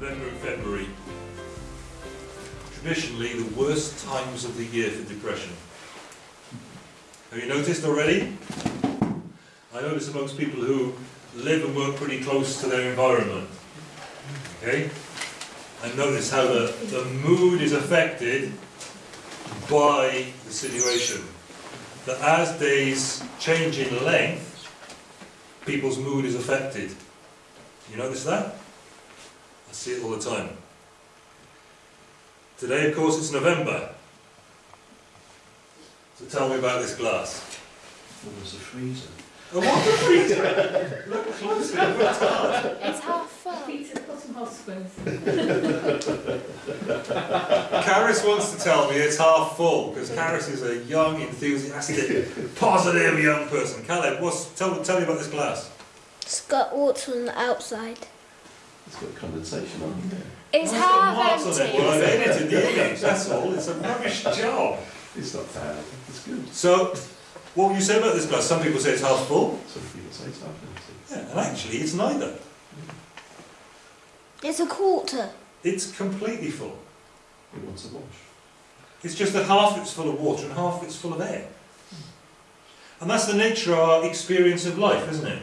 November and February, traditionally the worst times of the year for depression. Have you noticed already? I notice amongst people who live and work pretty close to their environment. Okay? And notice how the, the mood is affected by the situation. That as days change in length, people's mood is affected. You notice that? I see it all the time. Today, of course, it's November. So tell me about this glass. Well, there's a freezer. Oh, what the freezer? Look closely, I've worked hard. It's half full. Peter Cotton Hospitals. Caris wants to tell me it's half full because Caris is a young, enthusiastic, positive young person. Caleb, what's, tell, tell me about this glass. It's got water on the outside. It's got condensation on it. It's Well, it's got half marks on it. Well, I've empty. edited the image, that's all. It's a rubbish job. It's not bad. It's good. So, what would you say about this glass? Some people say it's half full. Some people say it's half empty. Yeah, and actually, it's neither. It's a quarter. It's completely full. It wants a wash. It's just that half of it's full of water and half of it's full of air. And that's the nature of our experience of life, isn't it?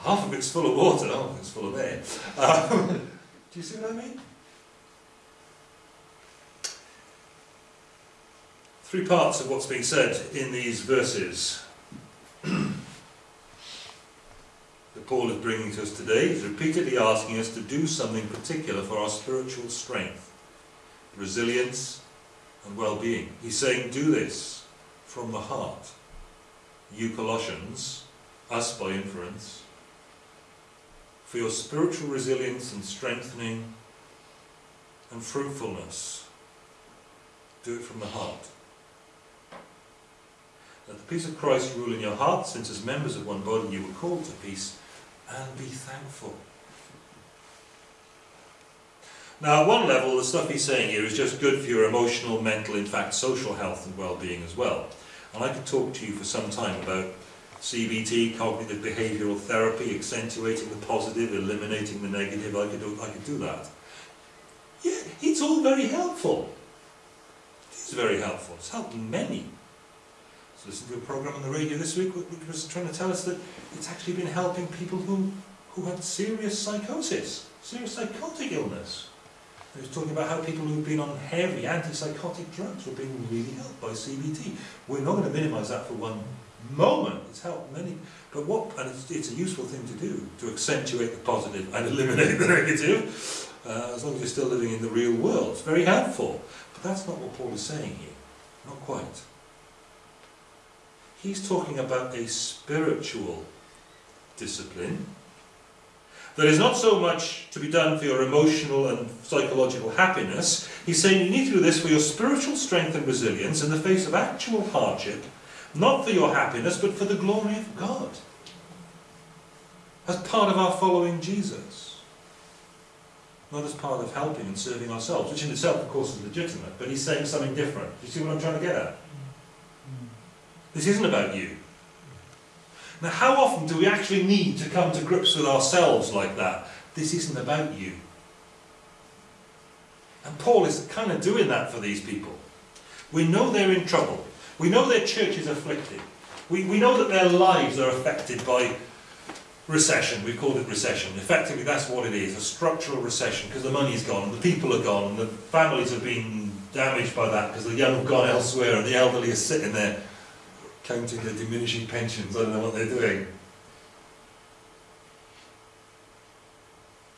Half of it's full of water, half of it's full of air. Um, do you see what I mean? Three parts of what's being said in these verses that Paul is bringing to us today. He's repeatedly asking us to do something particular for our spiritual strength, resilience, and well-being. He's saying, do this from the heart. You Colossians, us by inference, for your spiritual resilience and strengthening and fruitfulness. Do it from the heart. Let the peace of Christ rule in your heart, since as members of one body you were called to peace, and be thankful. Now, at one level, the stuff he's saying here is just good for your emotional, mental, in fact, social health and well-being as well. And I could talk to you for some time about CBT, cognitive behavioural therapy, accentuating the positive, eliminating the negative. I could do, I could do that. Yeah, it's all very helpful. It is very helpful. It's helped many. So listened to a program on the radio this week which was trying to tell us that it's actually been helping people who, who had serious psychosis, serious psychotic illness. It was talking about how people who've been on heavy antipsychotic drugs were being really helped by CBT. We're not going to minimise that for one moment. It's helped many, but what? And it's, it's a useful thing to do to accentuate the positive and eliminate the negative, uh, as long as you're still living in the real world. It's very helpful, but that's not what Paul is saying here. Not quite. He's talking about a spiritual discipline that is not so much to be done for your emotional and psychological happiness. He's saying you need to do this for your spiritual strength and resilience in the face of actual hardship, not for your happiness, but for the glory of God. As part of our following Jesus. Not as part of helping and serving ourselves, which in itself, of course, is legitimate, but he's saying something different. Do you see what I'm trying to get at? This isn't about you. Now, how often do we actually need to come to grips with ourselves like that? This isn't about you. And Paul is kind of doing that for these people. We know they're in trouble. We know their church is afflicted. We, we know that their lives are affected by recession. We've called it recession. Effectively, that's what it is a structural recession because the money's gone, and the people are gone, and the families have been damaged by that because the young have gone elsewhere, and the elderly are sitting there counting their diminishing pensions. I don't know what they're doing.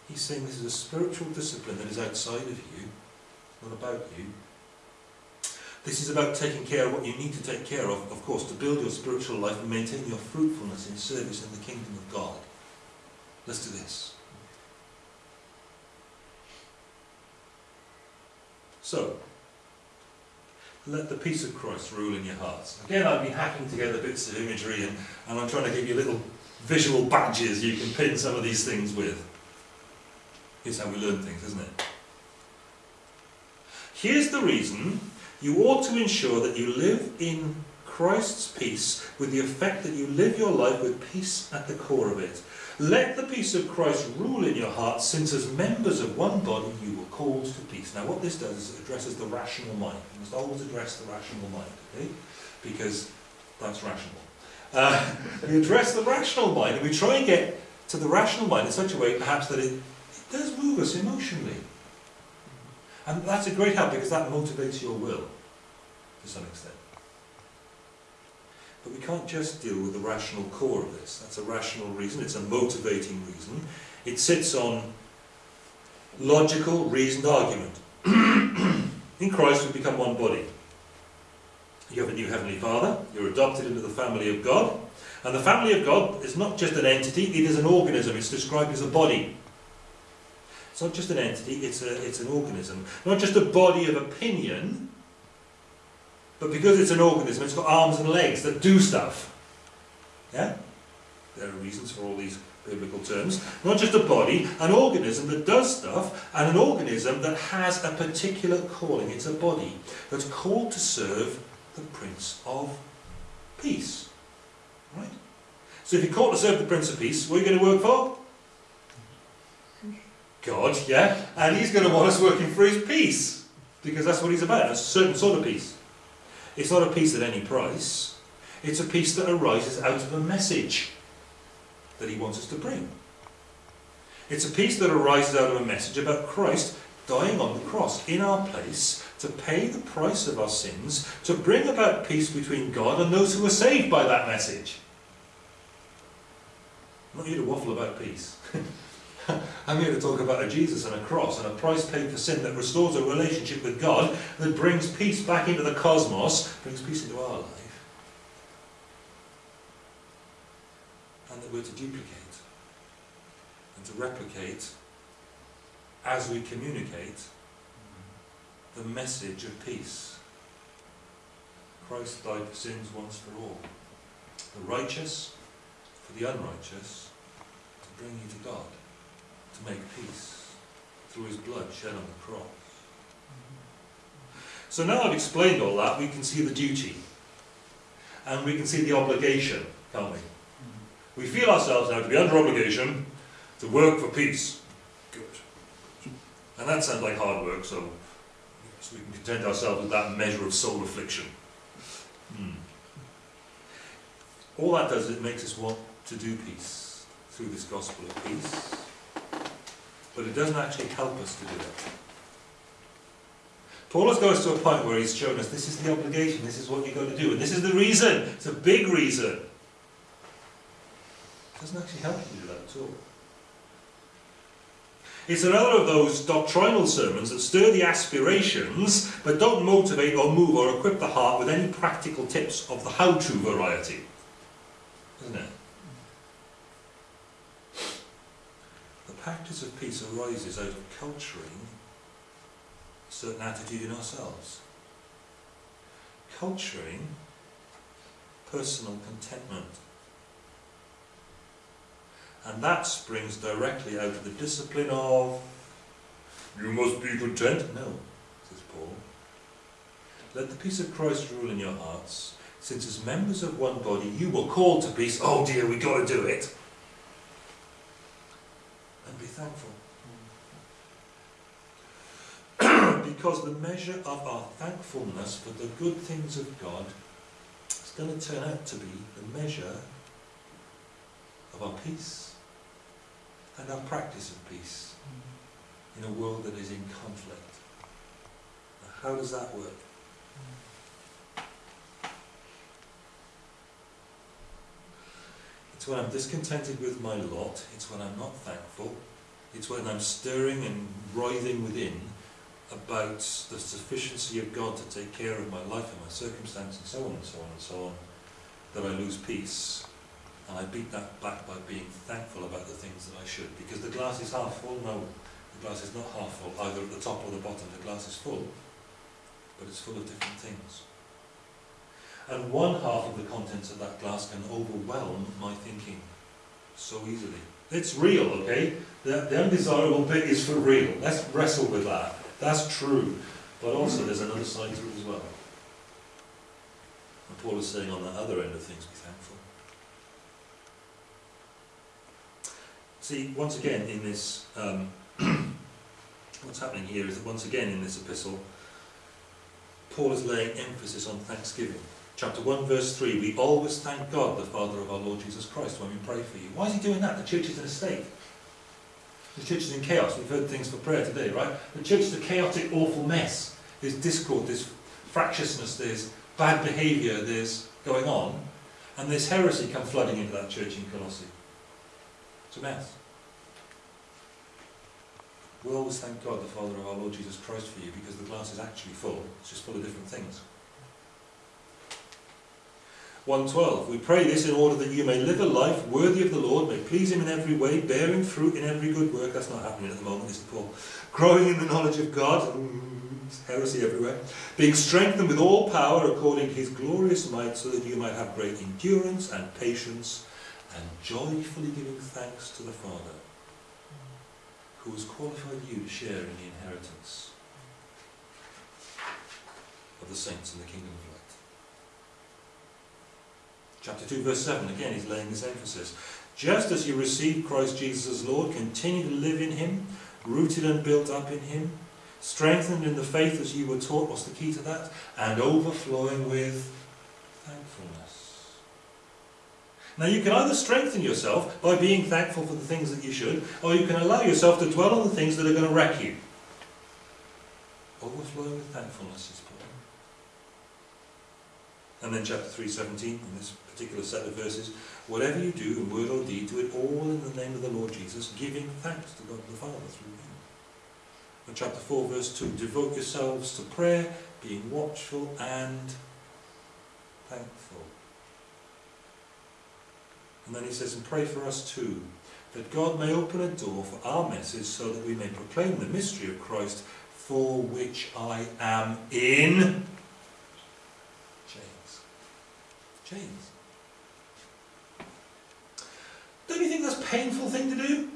He's saying this is a spiritual discipline that is outside of you, not about you. This is about taking care of what you need to take care of, of course, to build your spiritual life and maintain your fruitfulness in service in the kingdom of God. Let's do this. So, let the peace of Christ rule in your hearts. Again, I've been hacking together bits of imagery and, and I'm trying to give you little visual badges you can pin some of these things with. Here's how we learn things, isn't it? Here's the reason you ought to ensure that you live in Christ's peace with the effect that you live your life with peace at the core of it. Let the peace of Christ rule in your hearts, since as members of one body you were called to peace. Now what this does is it addresses the rational mind. You must always address the rational mind, okay? Because that's rational. Uh, we address the rational mind, and we try and get to the rational mind in such a way, perhaps, that it, it does move us emotionally. And that's a great help because that motivates your will to some extent. But we can't just deal with the rational core of this. That's a rational reason, it's a motivating reason. It sits on logical, reasoned argument. In Christ we become one body. You have a new Heavenly Father, you're adopted into the family of God, and the family of God is not just an entity, it is an organism, it's described as a body. It's not just an entity, it's, a, it's an organism. Not just a body of opinion, but because it's an organism, it's got arms and legs that do stuff. Yeah? There are reasons for all these biblical terms. Not just a body, an organism that does stuff, and an organism that has a particular calling. It's a body that's called to serve the Prince of Peace. Right? So if you're called to serve the Prince of Peace, what are you going to work for? God, yeah? And he's going to want us working for his peace. Because that's what he's about, a certain sort of peace. It's not a peace at any price. It's a peace that arises out of a message that he wants us to bring. It's a peace that arises out of a message about Christ dying on the cross in our place to pay the price of our sins, to bring about peace between God and those who are saved by that message. I'm not here to waffle about peace. I'm here to talk about a Jesus and a cross and a price paid for sin that restores a relationship with God, that brings peace back into the cosmos, brings peace into our life, and that we're to duplicate and to replicate as we communicate the message of peace. Christ died for sins once for all. The righteous for the unrighteous to bring you to God to make peace through his blood shed on the cross. So now I've explained all that, we can see the duty. And we can see the obligation, can't we? We feel ourselves now to be under obligation to work for peace. Good. And that sounds like hard work, so, so we can content ourselves with that measure of soul affliction. Hmm. All that does is it makes us want to do peace through this gospel of peace but it doesn't actually help us to do it. Paul has got us to a point where he's shown us this is the obligation, this is what you've got to do, and this is the reason. It's a big reason. It doesn't actually help you do that at all. It's another of those doctrinal sermons that stir the aspirations, but don't motivate or move or equip the heart with any practical tips of the how-to variety. Isn't it? Practice of peace arises out of culturing a certain attitude in ourselves. Culturing personal contentment. And that springs directly out of the discipline of, you must be content. No, says Paul. Let the peace of Christ rule in your hearts, since as members of one body you were called to peace. Oh dear, we've got to do it and be thankful. because the measure of our thankfulness for the good things of God is going to turn out to be the measure of our peace and our practice of peace mm. in a world that is in conflict. Now, how does that work? It's when I'm discontented with my lot, it's when I'm not thankful, it's when I'm stirring and writhing within about the sufficiency of God to take care of my life and my circumstance and so on and so on and so on, that I lose peace. And I beat that back by being thankful about the things that I should. Because the glass is half full. No, the glass is not half full, either at the top or the bottom. The glass is full, but it's full of different things and one half of the contents of that glass can overwhelm my thinking so easily. It's real, okay? The, the undesirable bit is for real. Let's wrestle with that. That's true. But also there's another side to it as well. And Paul is saying on the other end of things, be thankful. See, once again in this, um, what's happening here is that once again in this epistle, Paul is laying emphasis on thanksgiving. Chapter 1, verse 3, we always thank God, the Father of our Lord Jesus Christ, when we pray for you. Why is he doing that? The church is in a state. The church is in chaos. We've heard things for prayer today, right? The church is a chaotic, awful mess. There's discord, there's fractiousness, there's bad behaviour, there's going on, and there's heresy come flooding into that church in Colossae. It's a mess. We'll always thank God, the Father of our Lord Jesus Christ, for you, because the glass is actually full. It's just full of different things. 112. We pray this in order that you may live a life worthy of the Lord, may please Him in every way, bearing fruit in every good work. That's not happening at the moment, is it, Paul? Growing in the knowledge of God, mm, heresy everywhere, being strengthened with all power according to His glorious might, so that you might have great endurance and patience, and joyfully giving thanks to the Father, who has qualified you to share in the inheritance of the saints in the kingdom of light. Chapter 2, verse 7, again, he's laying this emphasis. Just as you received Christ Jesus as Lord, continue to live in him, rooted and built up in him, strengthened in the faith as you were taught. What's the key to that? And overflowing with thankfulness. Now, you can either strengthen yourself by being thankful for the things that you should, or you can allow yourself to dwell on the things that are going to wreck you. Overflowing with thankfulness is Paul. And then chapter 3.17, in this particular set of verses, whatever you do in word or deed, do it all in the name of the Lord Jesus, giving thanks to God the Father through him. And chapter 4, verse 2, devote yourselves to prayer, being watchful and thankful. And then he says, and pray for us too, that God may open a door for our message so that we may proclaim the mystery of Christ, for which I am in chains. Chains. Don't you think that's a painful thing to do?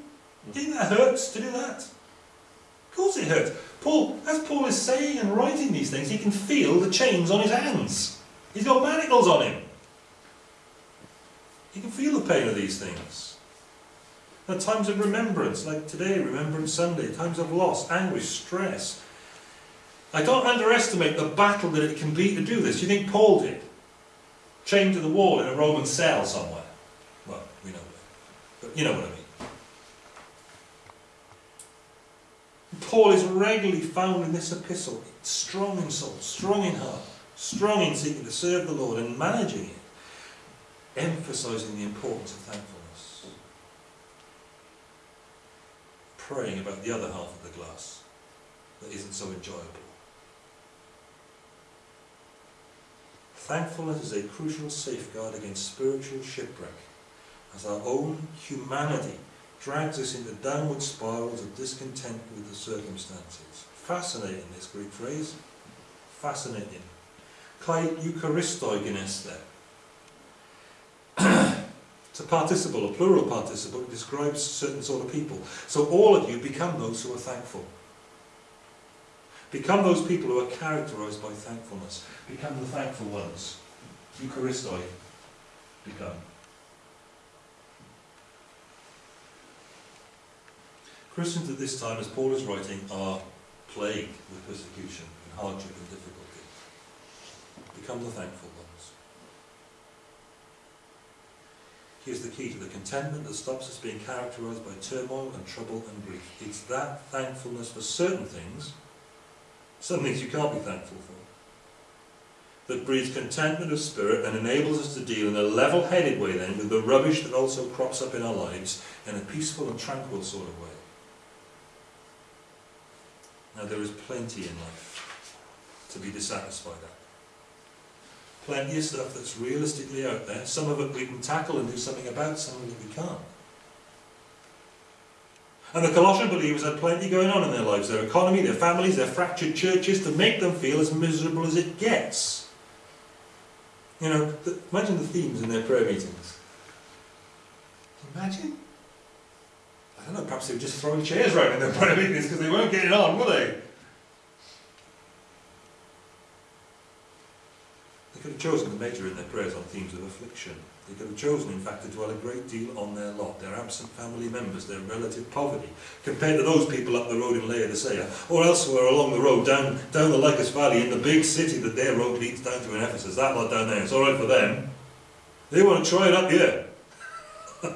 You think that hurts to do that? Of course it hurts. Paul, as Paul is saying and writing these things, he can feel the chains on his hands. He's got manacles on him. He can feel the pain of these things. At times of remembrance, like today, Remembrance Sunday, times of loss, anguish, stress. I don't underestimate the battle that it can be to do this. You think Paul did? Chained to the wall in a Roman cell somewhere. Well, we know that. But you know what I mean. Paul is regularly found in this epistle, strong in soul, strong in heart, strong in seeking to serve the Lord and managing it, emphasizing the importance of thankfulness, praying about the other half of the glass that isn't so enjoyable. Thankfulness is a crucial safeguard against spiritual shipwreck, as our own humanity drags us into downward spirals of discontent with the circumstances. Fascinating, this Greek phrase. Fascinating. Kai eucharistogenes it's a participle, a plural participle. It describes certain sort of people. So all of you become those who are thankful. Become those people who are characterized by thankfulness. Become the thankful ones. Eucharistoi. Become. Christians at this time, as Paul is writing, are plagued with persecution and hardship and difficulty. Become the thankful ones. Here's the key to the contentment that stops us being characterized by turmoil and trouble and grief. It's that thankfulness for certain things, some things you can't be thankful for, that breeds contentment of spirit and enables us to deal in a level-headed way then with the rubbish that also crops up in our lives in a peaceful and tranquil sort of way. Now there is plenty in life to be dissatisfied at. Plenty of stuff that's realistically out there. Some of it we can tackle and do something about, some of it we can't. And the Colossian believers had plenty going on in their lives, their economy, their families, their fractured churches, to make them feel as miserable as it gets. You know, the, imagine the themes in their prayer meetings. Imagine? I don't know, perhaps they were just throwing chairs around in their prayer meetings because they weren't getting on, were they? They could have chosen to major in their prayers on themes of affliction. They could have chosen, in fact, to dwell a great deal on their lot, their absent family members, their relative poverty, compared to those people up the road in Laodicea, or elsewhere along the road, down, down the Lycus Valley, in the big city that their road leads down to in Ephesus. That lot down there, it's all right for them. They want to try it up here. oh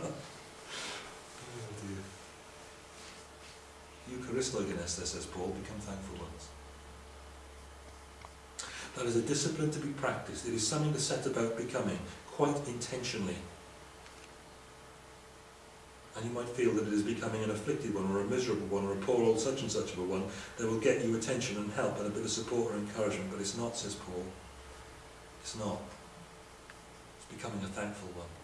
dear. Eucharistogenes, says Paul, become thankful ones. That is a discipline to be practiced. It is something to set about becoming, quite intentionally. And you might feel that it is becoming an afflicted one, or a miserable one, or a poor old such and such of a one that will get you attention and help and a bit of support or encouragement, but it's not, says Paul. It's not. It's becoming a thankful one.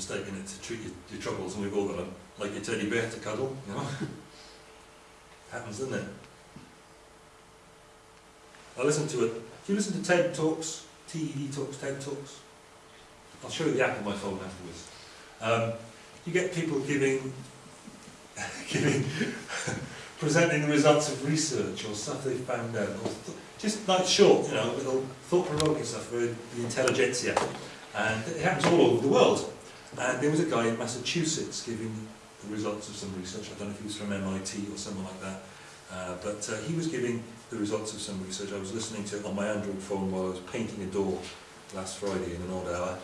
It's a bit of a mistake in it to treat your, your troubles, and we've all got them, like your teddy bear to cuddle, you know. Happens, doesn't it? I listen to it. Do you listen to TED Talks? TED Talks, TED Talks? I'll show you the app on my phone afterwards. Um, you get people giving, giving, presenting the results of research or stuff they've found out, or just like short, you know, little thought-provoking stuff for the intelligentsia. And it happens all over the world. And there was a guy in Massachusetts giving the results of some research. I don't know if he was from MIT or someone like that. Uh, but uh, he was giving the results of some research. I was listening to it on my Android phone while I was painting a door last Friday in an odd hour.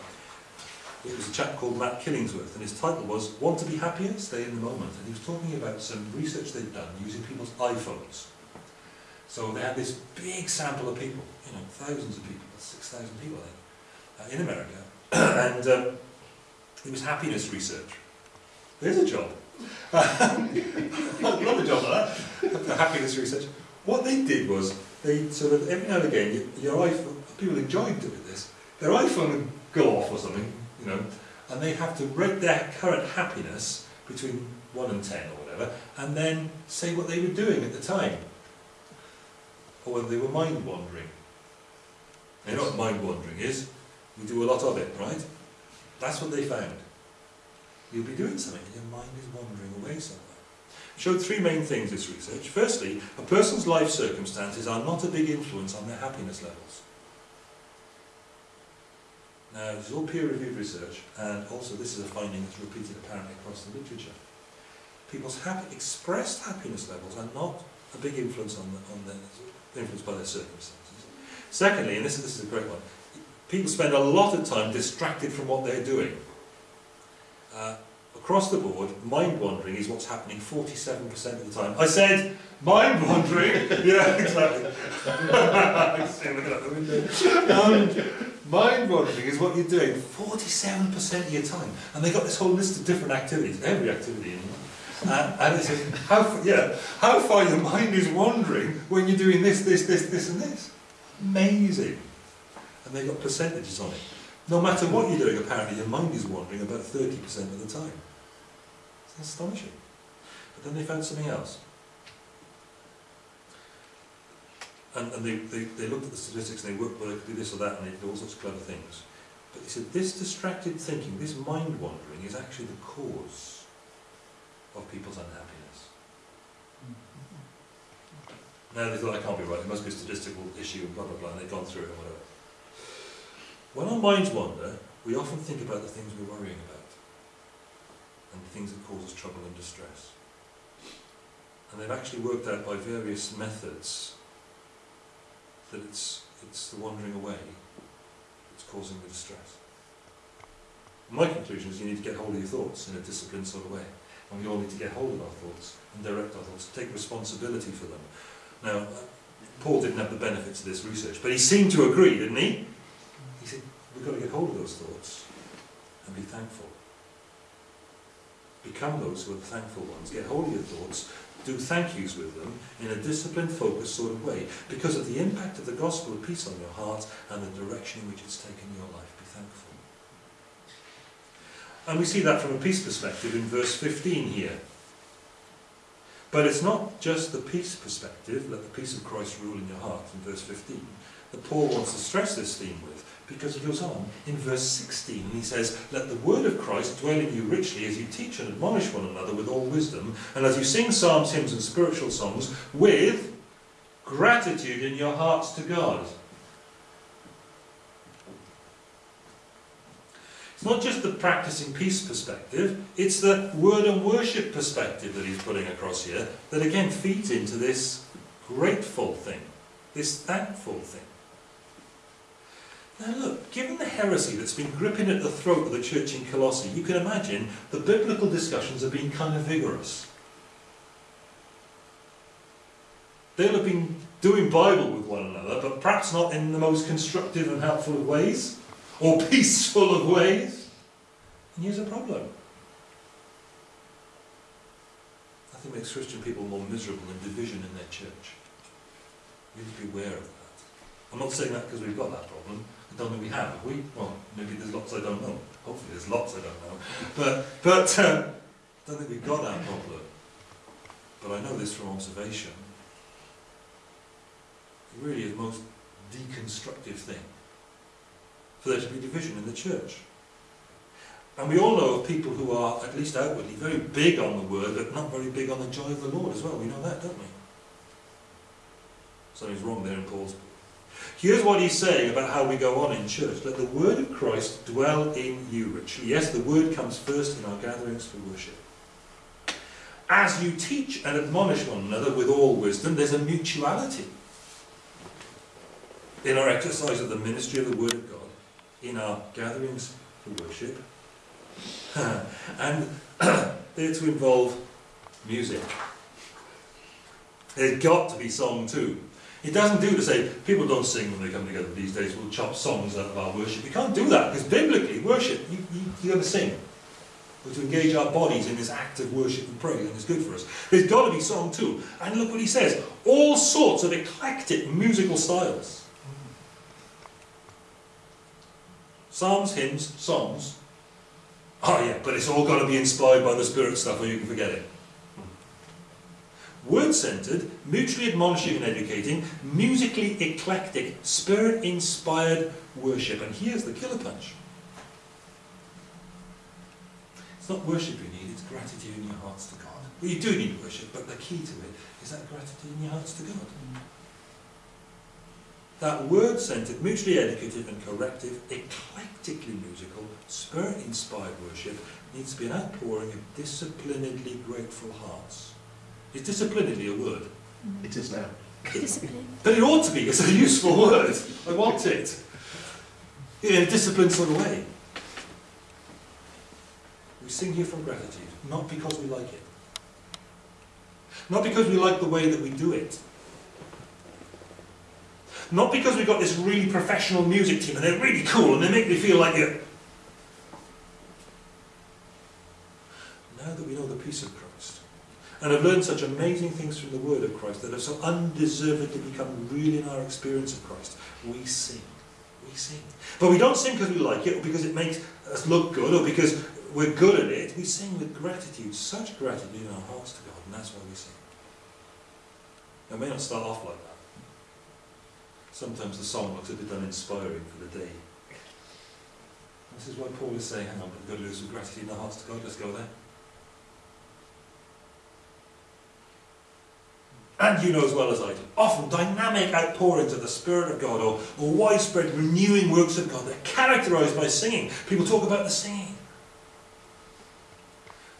It was a chap called Matt Killingsworth, and his title was Want to be happier? Stay in the moment. And he was talking about some research they'd done using people's iPhones. So they had this big sample of people, you know, thousands of people, 6,000 people, I think, uh, in America. and um, it was happiness research. There's a job. I'd love a job like that. happiness research. What they did was, they sort of, every now and again, your, your iPhone, people enjoyed doing this, their iPhone would go off or something, you know, and they have to rate their current happiness between 1 and 10 or whatever, and then say what they were doing at the time. Or whether they were mind wandering. You know what mind wandering is? We do a lot of it, right? That's what they found. You'll be doing something and your mind is wandering away somewhere. Showed three main things, this research. Firstly, a person's life circumstances are not a big influence on their happiness levels. Now, this is all peer-reviewed research, and also this is a finding that's repeated apparently across the literature. People's happy, expressed happiness levels are not a big influence on, the, on their, influenced by their circumstances. Secondly, and this, this is a great one, people spend a lot of time distracted from what they're doing. Uh, across the board, mind wandering is what's happening 47% of the time. I said mind wandering. yeah, exactly. Um, mind wandering is what you're doing 47% of your time, and they've got this whole list of different activities, every activity in uh, and it says how yeah, how far your mind is wandering when you're doing this, this, this, this, and this. Amazing. And they got percentages on it. No matter what you're doing, apparently your mind is wandering about 30% of the time. It's astonishing. But then they found something else. And, and they, they, they looked at the statistics and they worked, well, they could do this or that, and they did all sorts of clever things. But they said this distracted thinking, this mind wandering, is actually the cause of people's unhappiness. Mm-hmm. Now they thought, I can't be right, it must be a statistical issue, and blah, blah, blah, and they've gone through it and whatever. When our minds wander, we often think about the things we're worrying about, and the things that cause us trouble and distress. And they've actually worked out by various methods that it's, it's the wandering away that's causing the distress. My conclusion is you need to get hold of your thoughts in a disciplined sort of way. And we all need to get hold of our thoughts and direct our thoughts, take responsibility for them. Now, Paul didn't have the benefits of this research, but he seemed to agree, didn't he? We've got to get hold of those thoughts and be thankful. Become those who are the thankful ones. Get hold of your thoughts, do thank yous with them in a disciplined, focused sort of way, because of the impact of the gospel of peace on your heart and the direction in which it's taken your life. Be thankful. And we see that from a peace perspective in verse 15 here. But it's not just the peace perspective, let the peace of Christ rule in your heart, in verse 15, that Paul wants to stress this theme with, because he goes on in verse 16 and he says, Let the word of Christ dwell in you richly as you teach and admonish one another with all wisdom, and as you sing psalms, hymns, and spiritual songs with gratitude in your hearts to God. It's not just the practicing peace perspective, it's the word and worship perspective that he's putting across here that again feeds into this grateful thing, this thankful thing. Now look, given the heresy that's been gripping at the throat of the church in Colossae, you can imagine the biblical discussions have been kind of vigorous. They'll have been doing Bible with one another, but perhaps not in the most constructive and helpful of ways, or peaceful of ways. And here's a problem. Nothing makes Christian people more miserable than division in their church. We need to be aware of that. I'm not saying that because we've got that problem. I don't think we have, have we? Well, maybe there's lots I don't know. Hopefully there's lots I don't know. But, but uh, I don't think we've got that problem. But I know this from observation. It really is the most deconstructive thing for there to be division in the church. And we all know of people who are, at least outwardly, very big on the word, but not very big on the joy of the Lord as well. We know that, don't we? Something's wrong there in Paul's. Here's what he's saying about how we go on in church. Let the word of Christ dwell in you richly. Yes, the word comes first in our gatherings for worship. As you teach and admonish one another with all wisdom, there's a mutuality in our exercise of the ministry of the word of God, in our gatherings for worship, and they're to involve music. There's got to be song too. It doesn't do to say people don't sing when they come together these days. We'll chop songs out of our worship. You can't do that because biblically, worship you you, you to sing. We're to engage our bodies in this act of worship and praise, and it's good for us. There's got to be song too. And look what he says: all sorts of eclectic musical styles. Psalms, hymns, songs. Oh yeah, but it's all got to be inspired by the Spirit stuff, or you can forget it word-centered, mutually admonishing and educating, musically eclectic, spirit-inspired worship. And here's the killer punch. It's not worship you need, it's gratitude in your hearts to God. Well, you do need worship, but the key to it is that gratitude in your hearts to God. That word-centered, mutually educative and corrective, eclectically musical, spirit-inspired worship needs to be an outpouring of disciplinedly grateful hearts. Is disciplinedly a word? It is now. Discipline. But it ought to be. It's a useful word. I want it. In a disciplined sort of way. We sing here from gratitude, not because we like it. Not because we like the way that we do it. Not because we've got this really professional music team and they're really cool and they make me feel like it. Now that we know the peace of Christ, and have learned such amazing things from the word of Christ that have so undeservedly become real in our experience of Christ. We sing. We sing. But we don't sing because we like it or because it makes us look good or because we're good at it. We sing with gratitude, such gratitude in our hearts to God, and that's why we sing. Now, it may not start off like that. Sometimes the song looks a bit uninspiring for the day. This is why Paul is saying, hang on, we've got to lose some gratitude in our hearts to God. Let's go there. And you know as well as I do, often dynamic outpourings of the Spirit of God or, or widespread renewing works of God that are characterized by singing. People talk about the singing.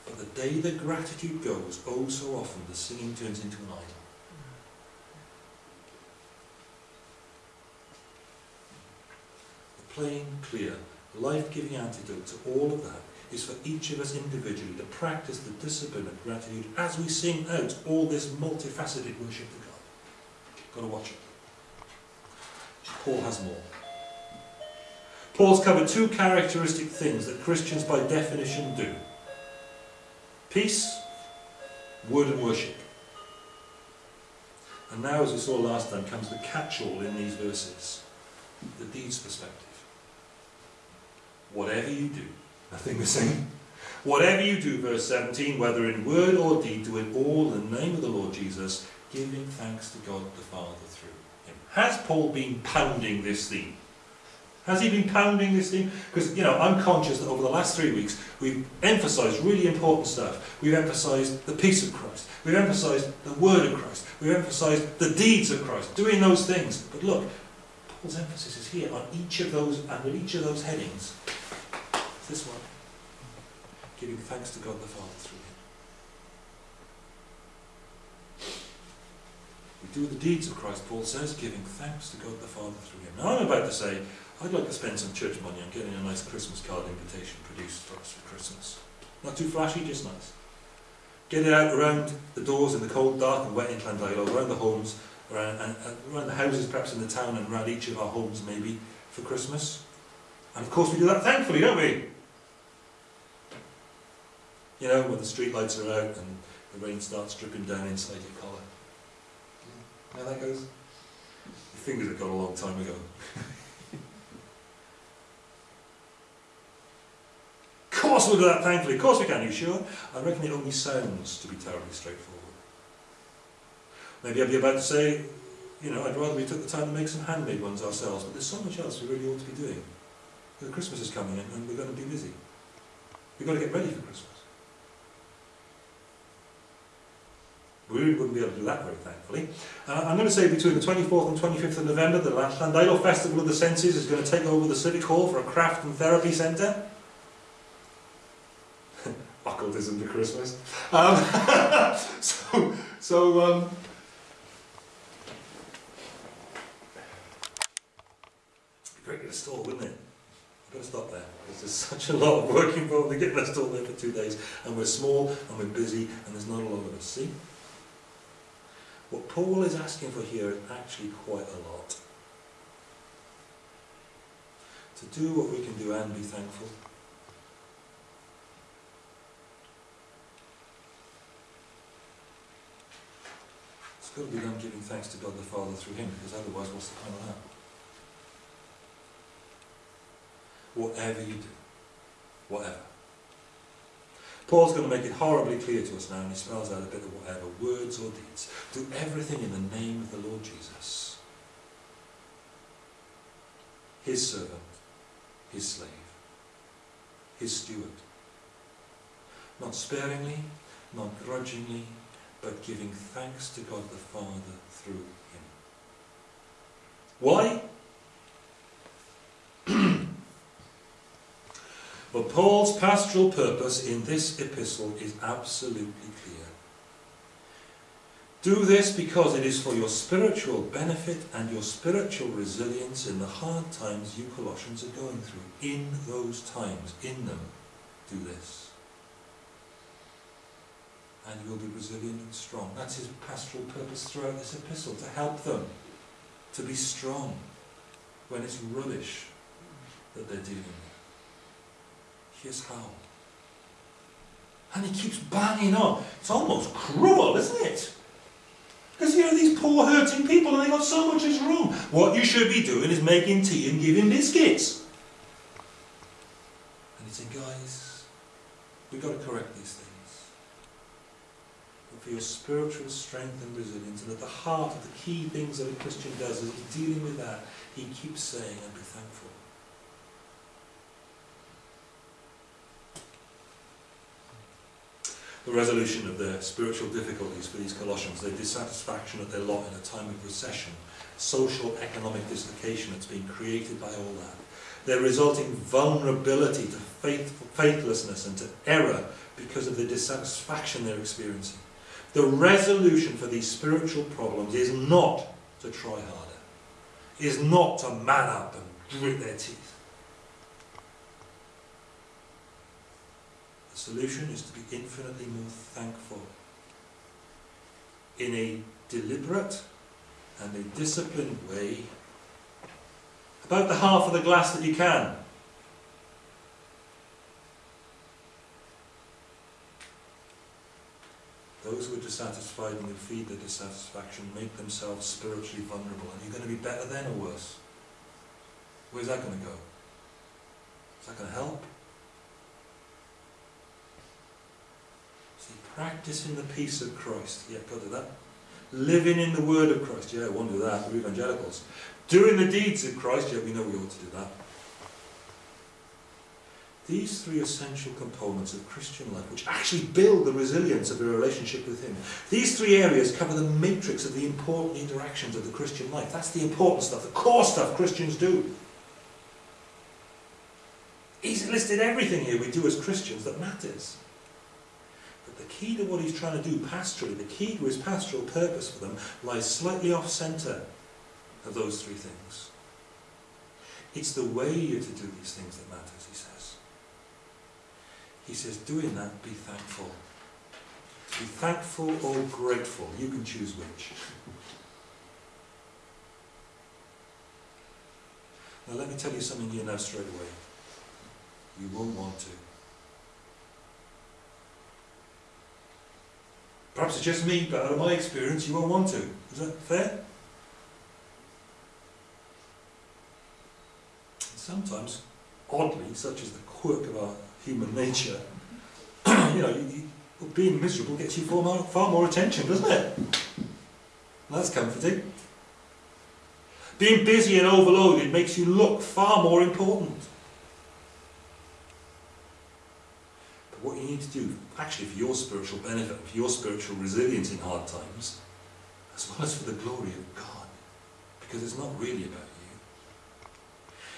But the day that gratitude goes, oh so often the singing turns into an idol. The plain, clear, life-giving antidote to all of that is for each of us individually to practice the discipline of gratitude as we sing out all this multifaceted worship to God. Got to watch it. Paul has more. Paul's covered two characteristic things that Christians by definition do. Peace, word and worship. And now, as we saw last time, comes the catch-all in these verses. The deeds perspective. Whatever you do, nothing missing. Whatever you do, verse 17, whether in word or deed, do it all in the name of the Lord Jesus, giving thanks to God the Father through him. Has Paul been pounding this theme? Has he been pounding this theme? Because, you know, I'm conscious that over the last three weeks, we've emphasised really important stuff. We've emphasised the peace of Christ. We've emphasised the word of Christ. We've emphasised the deeds of Christ, doing those things. But look, Paul's emphasis is here on each of those, and under each of those headings. This one. Giving thanks to God the Father through him. We do the deeds of Christ, Paul says, giving thanks to God the Father through him. Now I'm about to say, I'd like to spend some church money on getting a nice Christmas card invitation produced for us for Christmas. Not too flashy, just nice. Get it out around the doors in the cold, dark and wet in Llandeilo, around the homes, around, and, and around the houses perhaps in the town and around each of our homes maybe for Christmas. And of course we do that thankfully, don't we? You know, when the street lights are out and the rain starts dripping down inside your collar. How that goes? Your fingers have gone a long time ago. Of course we'll do that thankfully, of course we can, you sure? I reckon it only sounds to be terribly straightforward. Maybe I'd be about to say, you know, I'd rather we took the time to make some handmade ones ourselves, but there's so much else we really ought to be doing. The Christmas is coming in and we're going to be busy. We've got to get ready for Christmas. We wouldn't be able to do that very thankfully. Uh, I'm going to say between the 24th and 25th of November, the Llandeilo Festival of the Senses is going to take over the Civic Hall for a craft and therapy centre. Occultism to Christmas. Um, so, so um, great to stall, wouldn't it? I've got to stop there. Because there's such a lot of work involved in getting a stall there for two days, and we're small and we're busy, and there's not a lot of us. See? What Paul is asking for here is actually quite a lot. To do what we can do and be thankful. It's got to be done giving thanks to God the Father through Him, because otherwise, what's the point of that? Whatever you do, whatever. Paul's going to make it horribly clear to us now, and he spells out a bit of whatever, words or deeds. Do everything in the name of the Lord Jesus. His servant, his slave, his steward. Not sparingly, not grudgingly, but giving thanks to God the Father through him. Why? But Paul's pastoral purpose in this epistle is absolutely clear. Do this because it is for your spiritual benefit and your spiritual resilience in the hard times you Colossians are going through. In those times, in them, do this. And you will be resilient and strong. That's his pastoral purpose throughout this epistle, to help them to be strong when it's rubbish that they're dealing with. Here's how. And he keeps banging on. It's almost cruel, isn't it? Because here are these poor hurting people and they got so much as wrong. What you should be doing is making tea and giving biscuits. And he said, guys, we've got to correct these things. But for your spiritual strength and resilience, and at the heart of the key things that a Christian does is dealing with that, he keeps saying, and be thankful. The resolution of their spiritual difficulties for these Colossians, their dissatisfaction at their lot in a time of recession, social economic dislocation that's been created by all that, their resulting vulnerability to faith, faithlessness and to error because of the dissatisfaction they're experiencing. The resolution for these spiritual problems is not to try harder, is not to man up and grit their teeth. The solution is to be infinitely more thankful in a deliberate and a disciplined way about the half of the glass that you can. Those who are dissatisfied and who feed their dissatisfaction make themselves spiritually vulnerable. And you're going to be better then or worse? Where's that going to go? Is that going to help? Practicing the peace of Christ. Yeah, got to that. Living in the word of Christ. Yeah, I won't do that. We're evangelicals. Doing the deeds of Christ. Yeah, we know we ought to do that. These three essential components of Christian life, which actually build the resilience of a relationship with Him, these three areas cover the matrix of the important interactions of the Christian life. That's the important stuff, the core stuff Christians do. He's listed everything here we do as Christians that matters. The key to what he's trying to do pastorally, the key to his pastoral purpose for them, lies slightly off centre of those three things. It's the way you're to do these things that matters, he says. He says, doing that, be thankful. Be thankful or grateful. You can choose which. Now let me tell you something here now straight away. You won't want to. Perhaps it's just me, but out of my experience, you won't want to. Is that fair? Sometimes, oddly, such is the quirk of our human nature, you know, you, you, being miserable gets you far more, far more attention, doesn't it? That's comforting. Being busy and overloaded makes you look far more important. But what you need to do, actually for your spiritual benefit, for your spiritual resilience in hard times, as well as for the glory of God, because it's not really about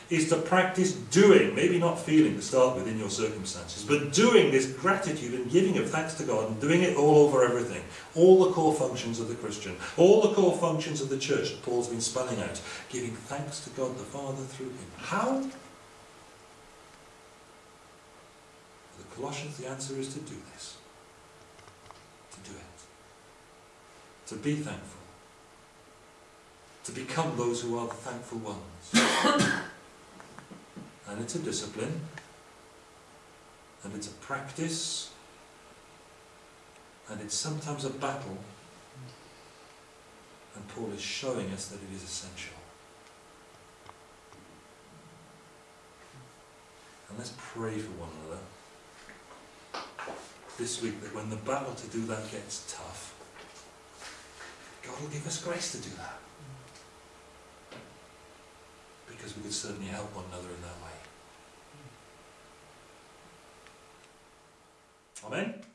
you, is to practice doing, maybe not feeling to start with in your circumstances, but doing this gratitude and giving of thanks to God and doing it all over everything. All the core functions of the Christian, all the core functions of the church that Paul's been spelling out, giving thanks to God the Father through him. How? For the Colossians, the answer is to do this. To do it. To be thankful. To become those who are the thankful ones. and it's a discipline. And it's a practice. And it's sometimes a battle. And Paul is showing us that it is essential. And let's pray for one another this week that when the battle to do that gets tough, God will give us grace to do that. Because we could certainly help one another in that way. Amen?